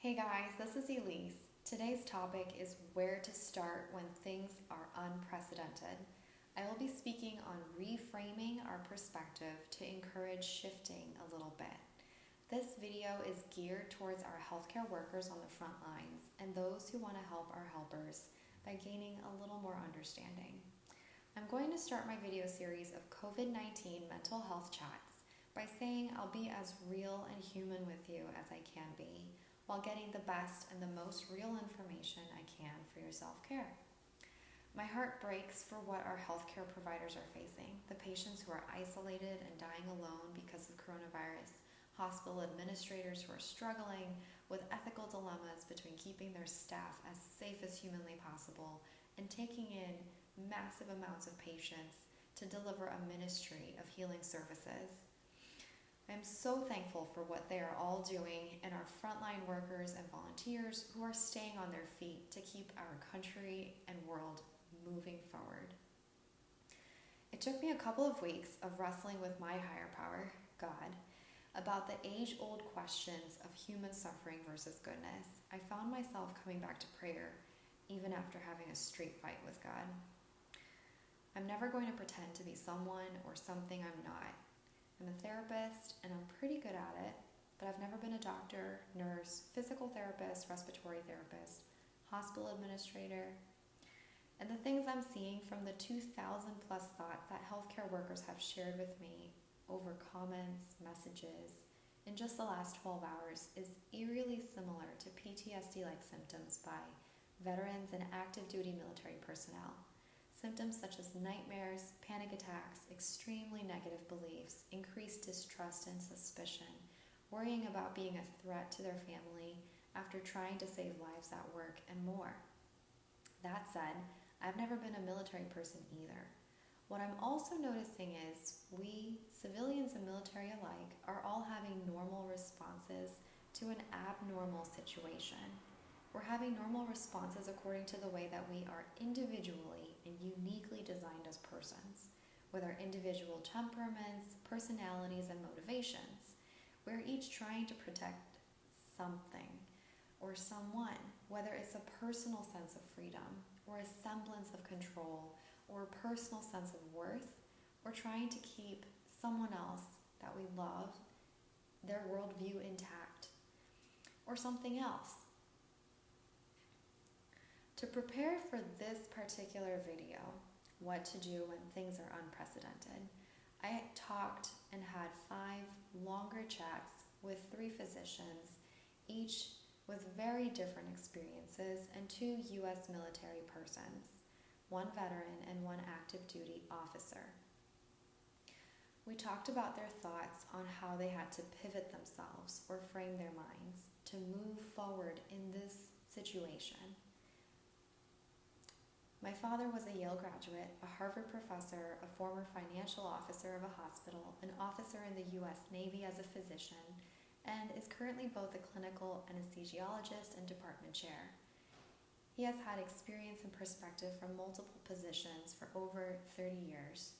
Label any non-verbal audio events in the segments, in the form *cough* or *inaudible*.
Hey guys, this is Elise. Today's topic is where to start when things are unprecedented. I will be speaking on reframing our perspective to encourage shifting a little bit. This video is geared towards our healthcare workers on the front lines and those who want to help our helpers by gaining a little more understanding. I'm going to start my video series of COVID 19 mental health chats by saying I'll be as real and human with you as I can be while getting the best and the most real information I can for your self care. My heart breaks for what our healthcare providers are facing the patients who are isolated and dying alone because of coronavirus, hospital administrators who are struggling with ethical dilemmas between keeping their staff as safe as humanly possible and taking in massive amounts of patients to deliver a ministry of healing services. I'm so thankful for what they are all doing and our frontline workers and volunteers who are staying on their feet to keep our country and world moving forward. It took me a couple of weeks of wrestling with my higher power, God, about the age old questions of human suffering versus goodness. I found myself coming back to prayer even after having a straight fight with God. I'm never going to pretend to be someone or something I'm not. I'm a therapist and I'm pretty good at it, but I've never been a doctor, nurse, physical therapist, respiratory therapist, hospital administrator. And the things I'm seeing from the 2,000 plus thoughts that healthcare workers have shared with me over comments, messages, in just the last 12 hours is eerily similar to PTSD like symptoms by veterans and active duty military personnel. Symptoms such as nightmares, panic attacks, extremely negative beliefs, increased distrust and suspicion, worrying about being a threat to their family after trying to save lives at work, and more. That said, I've never been a military person either. What I'm also noticing is we, civilians and military alike, are all having normal responses to an abnormal situation. We're having normal responses according to the way that we are individually and uniquely designed as persons, with our individual temperaments, personalities, and motivations. We're each trying to protect something or someone, whether it's a personal sense of freedom or a semblance of control or a personal sense of worth, or trying to keep someone else that we love, their worldview intact, or something else to prepare for this particular video, what to do when things are unprecedented, I talked and had five longer chats with three physicians, each with very different experiences, and two U.S. military persons, one veteran and one active duty officer. We talked about their thoughts on how they had to pivot themselves or frame their minds to move forward in this situation. My father was a Yale graduate, a Harvard professor, a former financial officer of a hospital, an officer in the U.S. Navy as a physician, and is currently both a clinical anesthesiologist and department chair. He has had experience and perspective from multiple positions for over 30 years.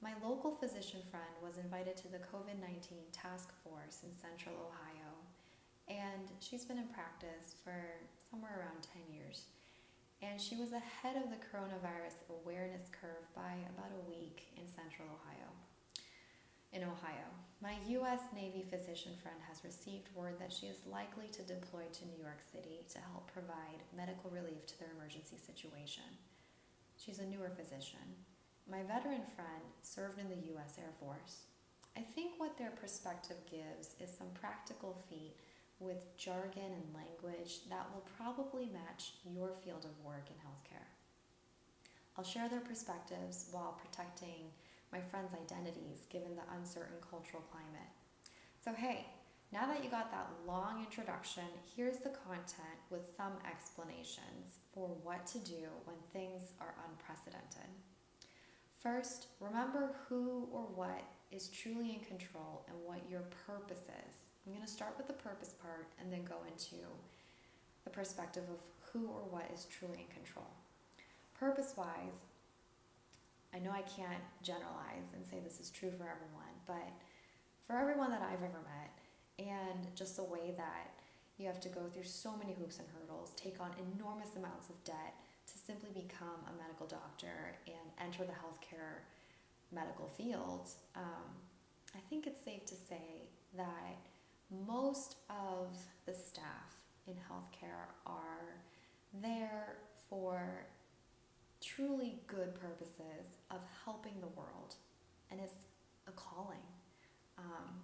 My local physician friend was invited to the COVID 19 task force in central Ohio, and she's been in practice for somewhere around 10 years and she was ahead of the coronavirus awareness curve by about a week in central Ohio. In Ohio, my U.S. Navy physician friend has received word that she is likely to deploy to New York City to help provide medical relief to their emergency situation. She's a newer physician. My veteran friend served in the U.S. Air Force. I think what their perspective gives is some practical feat with jargon and language that will probably match your field of work in healthcare. I'll share their perspectives while protecting my friends' identities given the uncertain cultural climate. So, hey, now that you got that long introduction, here's the content with some explanations for what to do when things are unprecedented. First, remember who or what is truly in control and what your purpose is. I'm going to start with the purpose part and then go into the perspective of who or what is truly in control. Purpose wise, I know I can't generalize and say this is true for everyone, but for everyone that I've ever met, and just the way that You have to go through so many hoops and hurdles, take on enormous amounts of debt to simply become a medical doctor and enter the healthcare medical field. Um, I think it's safe to say that most of the staff in healthcare are there for truly good purposes of helping the world, and it's a calling. Um,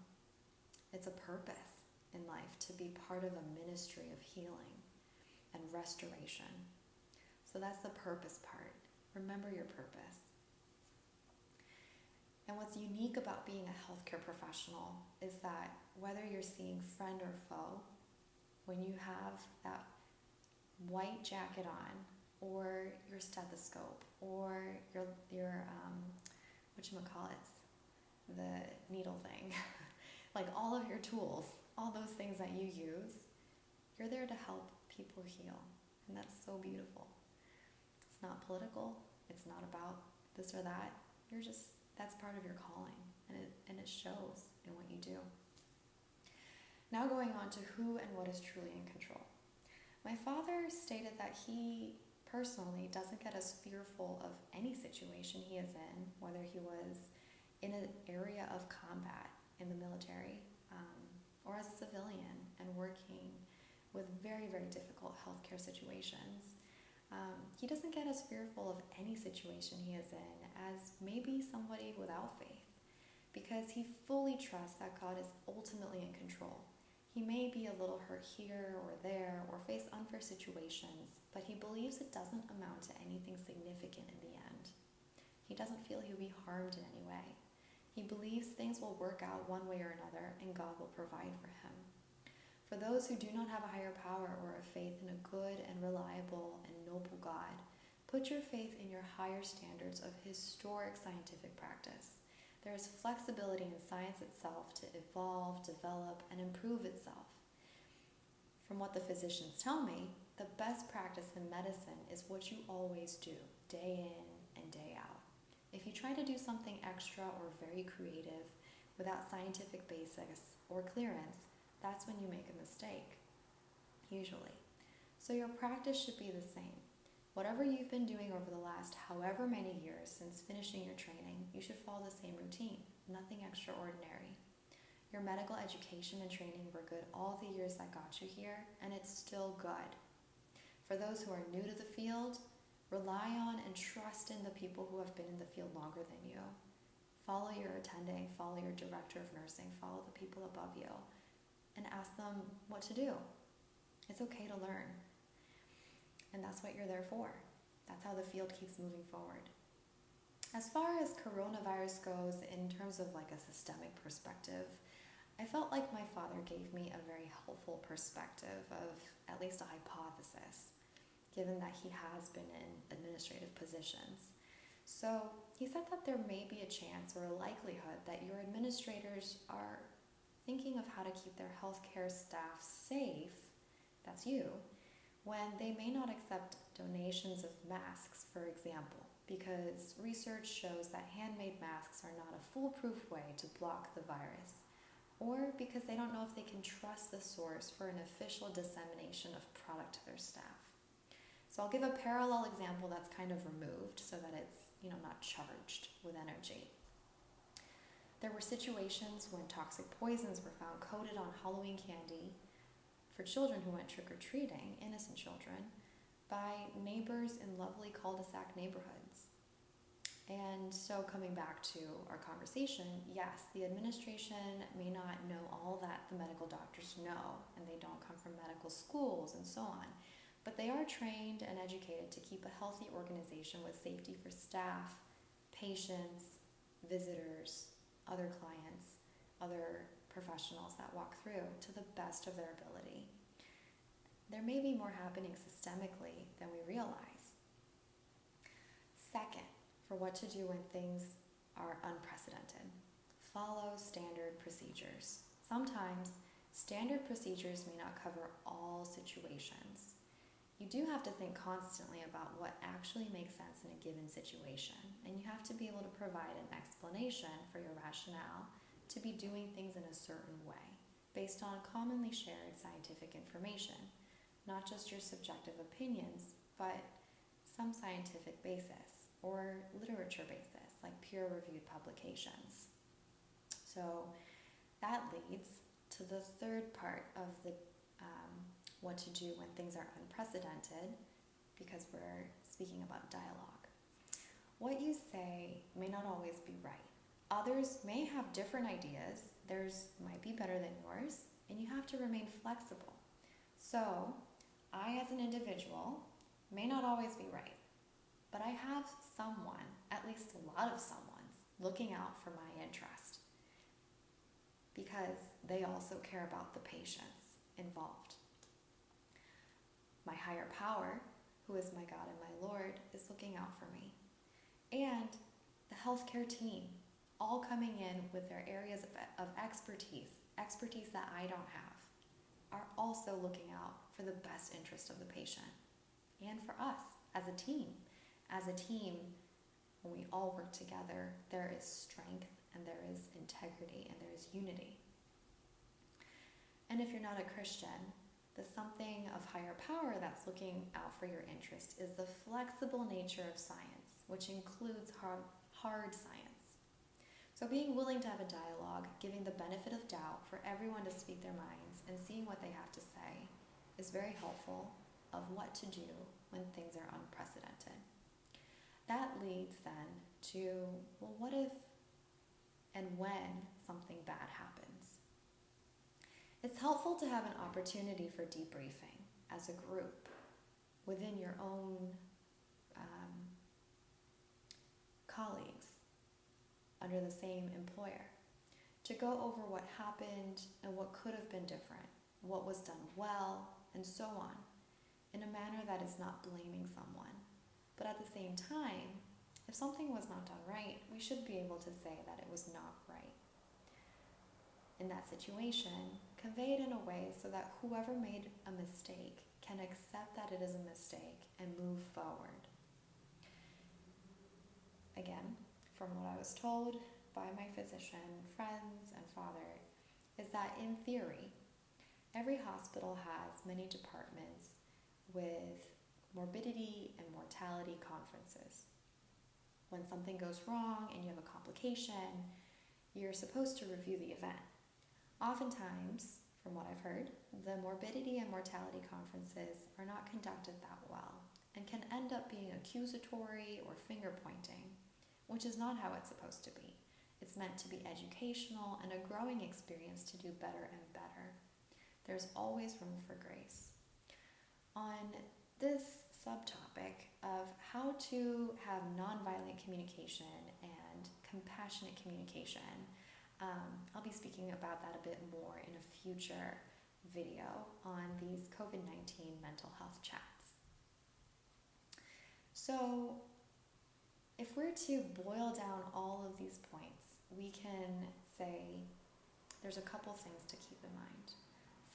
it's a purpose in life to be part of a ministry of healing and restoration. So that's the purpose part. Remember your purpose. And what's unique about being a healthcare professional is that whether you're seeing friend or foe, when you have that white jacket on, or your stethoscope, or your your um, what you call it, the needle thing, *laughs* like all of your tools, all those things that you use, you're there to help people heal, and that's so beautiful. It's not political. It's not about this or that. You're just that's part of your calling, and it, and it shows in what you do. Now, going on to who and what is truly in control. My father stated that he personally doesn't get as fearful of any situation he is in, whether he was in an area of combat in the military um, or as a civilian and working with very, very difficult healthcare situations. Um, he doesn't get as fearful of any situation he is in as maybe somebody without faith because he fully trusts that God is ultimately in control. He may be a little hurt here or there or face unfair situations, but he believes it doesn't amount to anything significant in the end. He doesn't feel he'll be harmed in any way. He believes things will work out one way or another and God will provide for him. For those who do not have a higher power or a faith in a good and reliable and noble God, put your faith in your higher standards of historic scientific practice. There is flexibility in science itself to evolve, develop, and improve itself. From what the physicians tell me, the best practice in medicine is what you always do, day in and day out. If you try to do something extra or very creative without scientific basis or clearance, that's when you make a mistake, usually. So your practice should be the same. Whatever you've been doing over the last however many years since finishing your training, you should follow the same routine, nothing extraordinary. Your medical education and training were good all the years that got you here, and it's still good. For those who are new to the field, rely on and trust in the people who have been in the field longer than you. Follow your attending, follow your director of nursing, follow the people above you and ask them what to do. It's okay to learn. And that's what you're there for. That's how the field keeps moving forward. As far as coronavirus goes, in terms of like a systemic perspective, I felt like my father gave me a very helpful perspective of at least a hypothesis, given that he has been in administrative positions. So he said that there may be a chance or a likelihood that your administrators are thinking of how to keep their healthcare staff safe, that's you, when they may not accept donations of masks, for example, because research shows that handmade masks are not a foolproof way to block the virus, or because they don't know if they can trust the source for an official dissemination of product to their staff. So I'll give a parallel example that's kind of removed so that it's, you know, not charged with energy. There were situations when toxic poisons were found coated on Halloween candy for children who went trick or treating, innocent children, by neighbors in lovely cul de sac neighborhoods. And so, coming back to our conversation, yes, the administration may not know all that the medical doctors know, and they don't come from medical schools and so on, but they are trained and educated to keep a healthy organization with safety for staff, patients, visitors, other clients, other professionals that walk through to the best of their ability. There may be more happening systemically than we realize. Second, for what to do when things are unprecedented, follow standard procedures. Sometimes standard procedures may not cover all situations you do have to think constantly about what actually makes sense in a given situation, and you have to be able to provide an explanation for your rationale to be doing things in a certain way. based on commonly shared scientific information, not just your subjective opinions, but some scientific basis or literature basis, like peer reviewed publications. So that leads to the third part of the um, what to do when things are unprecedented, because we're speaking about dialogue. What you say may not always be right. Others may have different ideas, theirs might be better than yours, and you have to remain flexible. So, I, as an individual, may not always be right, but I have someone, at least a lot of someone's, looking out for my interest because they also care about the patients involved. My higher power, who is my God and my Lord, is looking out for me. And the healthcare team, all coming in with their areas of, of expertise, expertise that I don't have, are also looking out for the best interest of the patient and for us as a team. As a team, when we all work together, there is strength and there is integrity and there is unity. And if you're not a Christian, the something of higher power that's looking out for your interest is the flexible nature of science, which includes hard, hard science. So, being willing to have a dialogue, giving the benefit of doubt for everyone to speak their minds, and seeing what they have to say is very helpful of what to do when things are unprecedented. That leads then to well, what if and when something bad happens? It's helpful to have an opportunity for debriefing as a group within your own um, colleagues under the same employer to go over what happened and what could have been different, what was done well, and so on in a manner that is not blaming someone. But at the same time, if something was not done right, we should be able to say that it was not right. In that situation, convey it in a way so that whoever made a mistake can accept that it is a mistake and move forward. Again, from what I was told by my physician, friends, and father, is that in theory, every hospital has many departments with morbidity and mortality conferences. When something goes wrong and you have a complication, you're supposed to review the event. Oftentimes, from what I've heard, the morbidity and mortality conferences are not conducted that well and can end up being accusatory or finger pointing, which is not how it's supposed to be. It's meant to be educational and a growing experience to do better and better. There's always room for grace on this subtopic of how to have nonviolent communication and compassionate communication. Um, I'll be speaking about that a bit more in a future video on these COVID 19 mental health chats. So, if we're to boil down all of these points, we can say there's a couple things to keep in mind.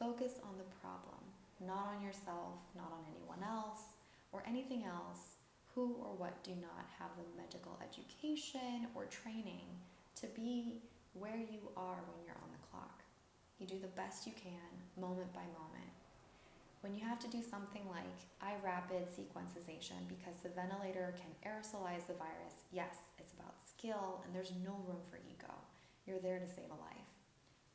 Focus on the problem not on yourself, not on anyone else, or anything else who or what do not have the medical education or training to be where you are when you're on the clock. You do the best you can, moment by moment. When you have to do something like a rapid sequence intubation because the ventilator can aerosolize the virus, yes, it's about skill and there's no room for ego. You're there to save a life.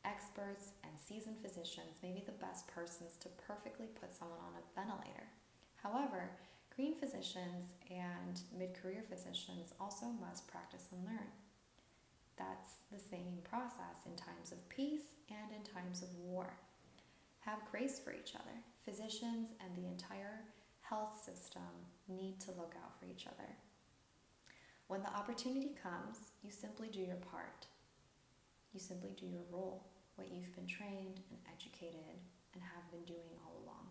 Experts and seasoned physicians may be the best persons to perfectly put someone on a ventilator. However, green physicians and mid career physicians also must practice and learn. That's the same process in times of peace and in times of war. Have grace for each other. Physicians and the entire health system need to look out for each other. When the opportunity comes, you simply do your part. You simply do your role what you've been trained and educated and have been doing all along.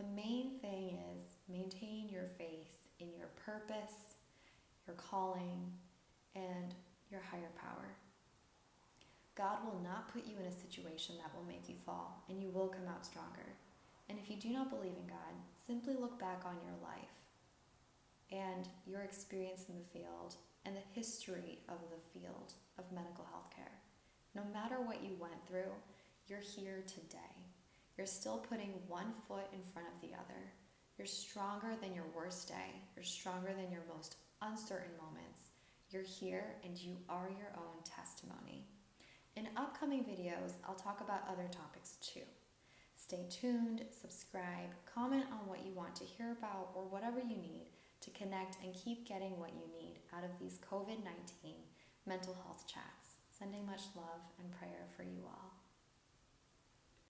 The main thing is maintain your faith in your purpose, your calling, and your higher power. God will not put you in a situation that will make you fall, and you will come out stronger. And if you do not believe in God, simply look back on your life and your experience in the field and the history of the field of medical health care. No matter what you went through, You're here today. You're still putting one foot in front of the other. You're stronger than your worst day. You're stronger than your most uncertain moments. You're here and you are your own testimony. In upcoming videos, I'll talk about other topics too. Stay tuned, subscribe, comment on what you want to hear about or whatever you need to connect and keep getting what you need out of these COVID 19 mental health chats. Sending much love and prayer for you all.